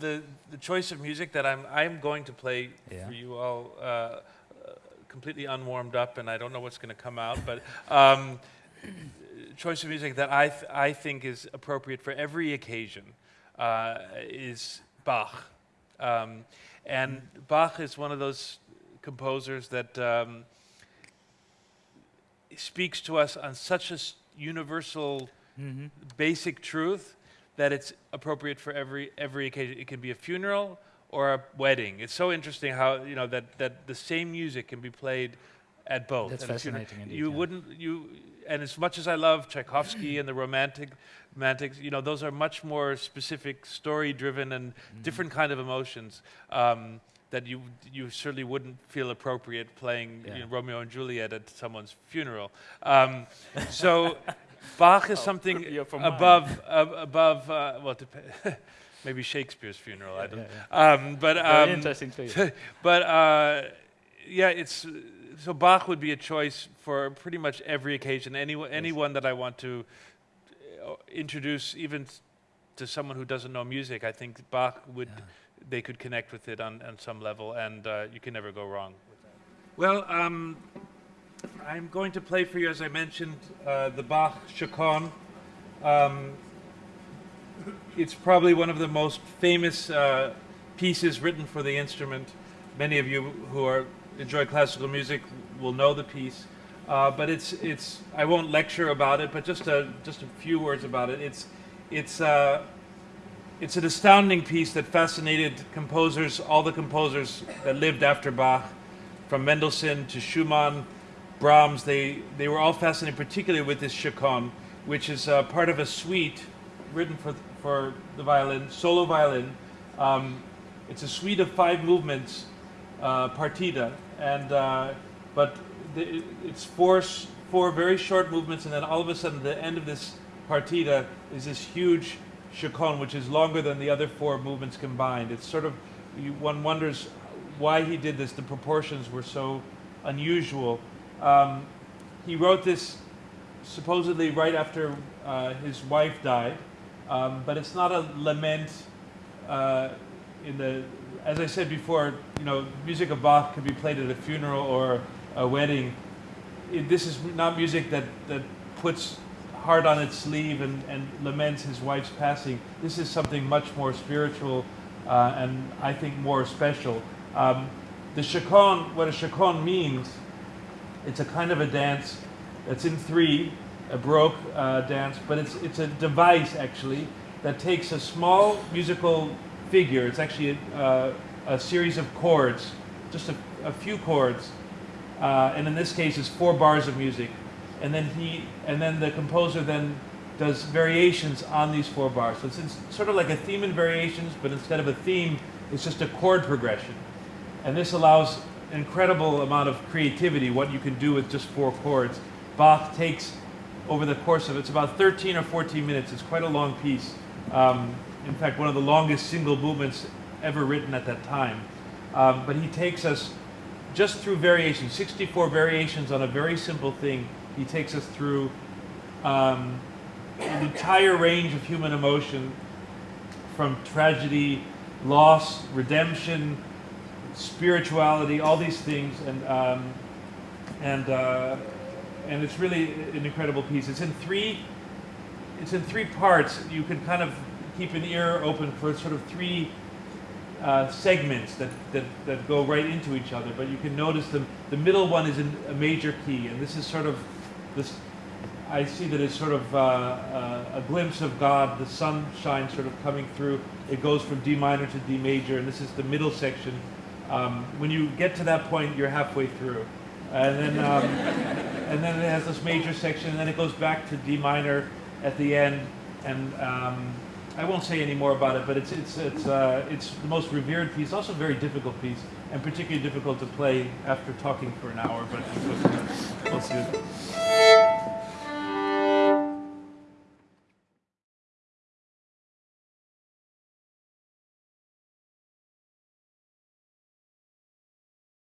the the choice of music that I'm I'm going to play Yeah. for you all, uh, completely unwarmed up, and I don't know what's going to come out, but um, choice of music that I th- I think is appropriate for every occasion uh, is Bach, um, and Bach is one of those composers that. Um, speaks to us on such a universal Mm-hmm. basic truth that it's appropriate for every every occasion. It can be a funeral or a wedding. It's so interesting how you know that that the same music can be played at both. That's fascinating indeed, You yeah. wouldn't you. And as much as I love Tchaikovsky and the romantic, romantics, you know, those are much more specific, story-driven, and Mm-hmm. different kind of emotions um, that you you certainly wouldn't feel appropriate playing you know, Romeo and Juliet at someone's funeral. Um, so Bach is something yeah, for above ab- above uh, well dep- maybe Shakespeare's funeral. I don't. Yeah, Um, but Very um, interesting to you. but uh, yeah, it's so Bach would be a choice for pretty much every occasion. Any anyone that I want to uh, introduce, even to someone who doesn't know music, I think Bach would Yeah. they could connect with it on, on some level, and uh, you can never go wrong. with that. Well, um, I'm going to play for you, as I mentioned, uh, the Bach Chaconne. Um, it's probably one of the most famous uh, pieces written for the instrument. Many of you who are enjoy classical music will know the piece, uh, but it's it's. I won't lecture about it, but just a just a few words about it. It's it's uh, it's an astounding piece that fascinated composers, all the composers that lived after Bach, from Mendelssohn to Schumann, Brahms. They they were all fascinated, particularly with this chaconne, which is uh, part of a suite written for for the violin, solo violin. Um, it's a suite of five movements, uh, partita, and uh, but the, it's four four very short movements, and then all of a sudden, the end of this partita is this huge chaconne, which is longer than the other four movements combined. It's sort of you, one wonders why he did this. The proportions were so unusual. Um, he wrote this supposedly right after uh, his wife died, um, but it's not a lament. Uh, in the, as I said before, you know, music of Bach can be played at a funeral or a wedding. It, this is not music that that puts heart on its sleeve and, and laments his wife's passing. This is something much more spiritual uh, and I think more special. Um, the chaconne, what a chaconne means, it's a kind of a dance that's in three, a Baroque uh, dance, but it's, it's a device actually that takes a small musical figure. It's actually a, uh, a series of chords, just a, a few chords, uh, and in this case, it's four bars of music. And then he, and then the composer then does variations on these four bars. So it's, it's sort of like a theme and variations, but instead of a theme, it's just a chord progression. And this allows incredible amount of creativity, what you can do with just four chords. Bach takes over the course of it's about 13 or 14 minutes. It's quite a long piece. Um, in fact, one of the longest single movements ever written at that time. Um, but he takes us just through variations, 64 variations on a very simple thing. He takes us through um, an entire range of human emotion from tragedy, loss, redemption, spirituality, all these things, and um, and uh, and it's really an incredible piece. It's in three. It's in three parts. You can kind of keep an ear open for sort of three uh, segments that, that, that go right into each other. But you can notice the the middle one is in a major key, and this is sort of this. I see that it's sort of uh, uh, a glimpse of God, the sunshine sort of coming through. It goes from D minor to D major, and this is the middle section. Um, when you get to that point, you're halfway through, and then um, and then it has this major section, and then it goes back to D minor at the end. And um, I won't say any more about it, but it's it's it's uh, it's the most revered piece, also a very difficult piece, and particularly difficult to play after talking for an hour. But it was good.